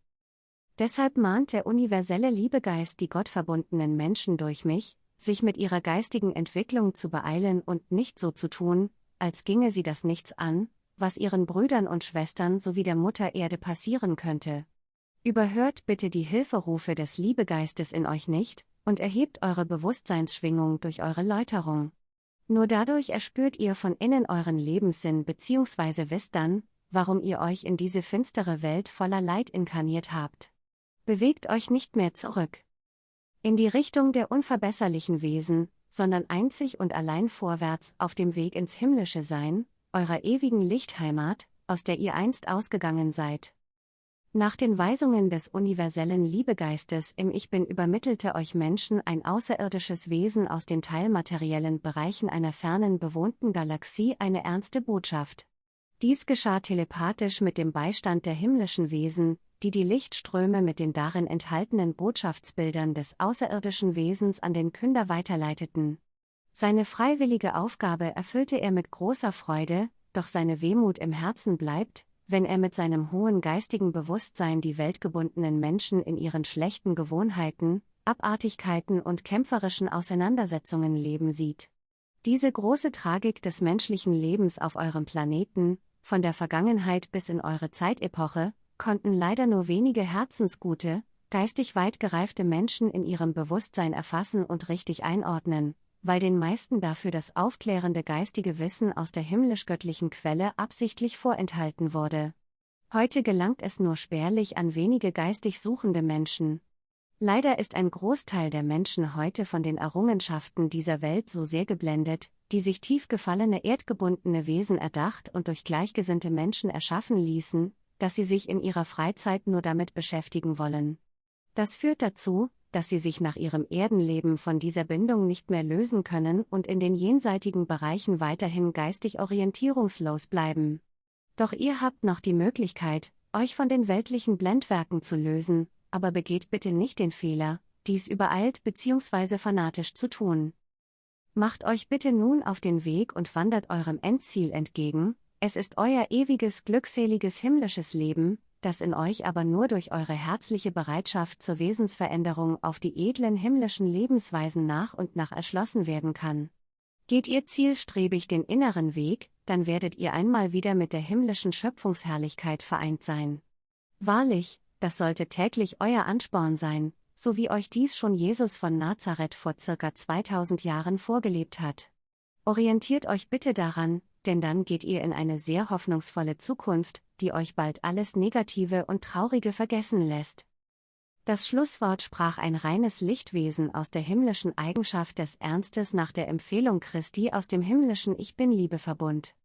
Deshalb mahnt der universelle Liebegeist die gottverbundenen Menschen durch mich, sich mit ihrer geistigen Entwicklung zu beeilen und nicht so zu tun, als ginge sie das nichts an, was ihren Brüdern und Schwestern sowie der Mutter Erde passieren könnte. Überhört bitte die Hilferufe des Liebegeistes in euch nicht und erhebt eure Bewusstseinsschwingung durch eure Läuterung. Nur dadurch erspürt ihr von innen euren Lebenssinn bzw. wisst dann, warum ihr euch in diese finstere Welt voller Leid inkarniert habt. Bewegt euch nicht mehr zurück. In die Richtung der unverbesserlichen Wesen, sondern einzig und allein vorwärts auf dem Weg ins himmlische Sein, eurer ewigen Lichtheimat, aus der ihr einst ausgegangen seid. Nach den Weisungen des universellen Liebegeistes im Ich Bin übermittelte euch Menschen ein außerirdisches Wesen aus den teilmateriellen Bereichen einer fernen bewohnten Galaxie eine ernste Botschaft. Dies geschah telepathisch mit dem Beistand der himmlischen Wesen, die die Lichtströme mit den darin enthaltenen Botschaftsbildern des außerirdischen Wesens an den Künder weiterleiteten. Seine freiwillige Aufgabe erfüllte er mit großer Freude, doch seine Wehmut im Herzen bleibt, wenn er mit seinem hohen geistigen Bewusstsein die weltgebundenen Menschen in ihren schlechten Gewohnheiten, Abartigkeiten und kämpferischen Auseinandersetzungen leben sieht. Diese große Tragik des menschlichen Lebens auf eurem Planeten, von der Vergangenheit bis in eure Zeitepoche, konnten leider nur wenige herzensgute, geistig weit gereifte Menschen in ihrem Bewusstsein erfassen und richtig einordnen, weil den meisten dafür das aufklärende geistige Wissen aus der himmlisch-göttlichen Quelle absichtlich vorenthalten wurde. Heute gelangt es nur spärlich an wenige geistig suchende Menschen. Leider ist ein Großteil der Menschen heute von den Errungenschaften dieser Welt so sehr geblendet, die sich tief gefallene erdgebundene Wesen erdacht und durch gleichgesinnte Menschen erschaffen ließen, dass sie sich in ihrer Freizeit nur damit beschäftigen wollen. Das führt dazu, dass sie sich nach ihrem Erdenleben von dieser Bindung nicht mehr lösen können und in den jenseitigen Bereichen weiterhin geistig orientierungslos bleiben. Doch ihr habt noch die Möglichkeit, euch von den weltlichen Blendwerken zu lösen, aber begeht bitte nicht den Fehler, dies übereilt bzw. fanatisch zu tun. Macht euch bitte nun auf den Weg und wandert eurem Endziel entgegen, es ist euer ewiges glückseliges himmlisches Leben, das in euch aber nur durch eure herzliche Bereitschaft zur Wesensveränderung auf die edlen himmlischen Lebensweisen nach und nach erschlossen werden kann. Geht ihr zielstrebig den inneren Weg, dann werdet ihr einmal wieder mit der himmlischen Schöpfungsherrlichkeit vereint sein. Wahrlich, das sollte täglich euer Ansporn sein, so wie euch dies schon Jesus von Nazareth vor circa 2000 Jahren vorgelebt hat. Orientiert euch bitte daran, denn dann geht ihr in eine sehr hoffnungsvolle Zukunft, die euch bald alles Negative und Traurige vergessen lässt. Das Schlusswort sprach ein reines Lichtwesen aus der himmlischen Eigenschaft des Ernstes nach der Empfehlung Christi aus dem himmlischen Ich Bin Liebeverbund.